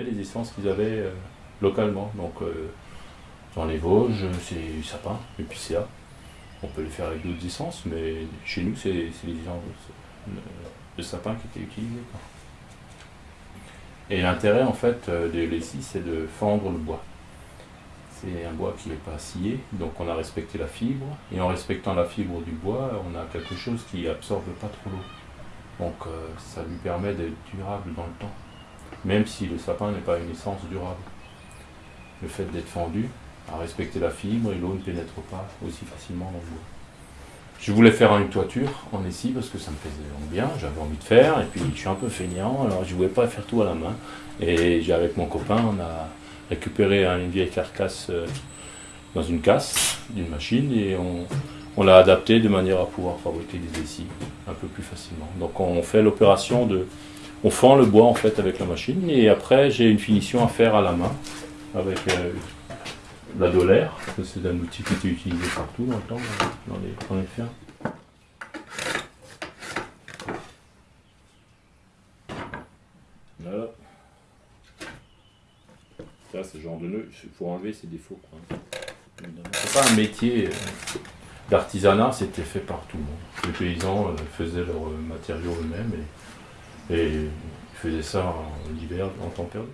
les essences qu'ils avaient euh, localement. Donc euh, dans les Vosges, c'est du sapin, épicéa. On peut le faire avec d'autres essences, mais chez nous, c'est les essences de, sapin qui étaient utilisées. Et l'intérêt en fait euh, de l'ici, c'est de fendre le bois. C'est un bois qui n'est pas scié, donc on a respecté la fibre. Et en respectant la fibre du bois, on a quelque chose qui absorbe pas trop l'eau. Donc ça lui permet d'être durable dans le temps. Même si le sapin n'est pas une essence durable. Le fait d'être fendu a respecté la fibre et l'eau ne pénètre pas aussi facilement dans le bois. Je voulais faire une toiture en essie parce que ça me faisait bien, j'avais envie de faire, et puis je suis un peu feignant, alors je voulais pas faire tout à la main. Et j'ai avec mon copain, on a récupéré une vieille carcasse euh, dans une casse d'une machine et on, on l'a adapté de manière à pouvoir fabriquer des essies un peu plus facilement. Donc on fait l'opération de... On fend le bois en fait avec la machine et après j'ai une finition à faire à la main avec euh, la dolaire. C'est un outil qui était utilisé partout dans le temps, dans les, dans les. Voilà. Ça, ce genre de nœud, il faut enlever ses défauts. C'est pas un métier euh, d'artisanat, c'était fait par tout le monde. Les paysans euh, faisaient leurs euh, matériaux eux-mêmes et, faisaient ça en hiver, en temps perdu.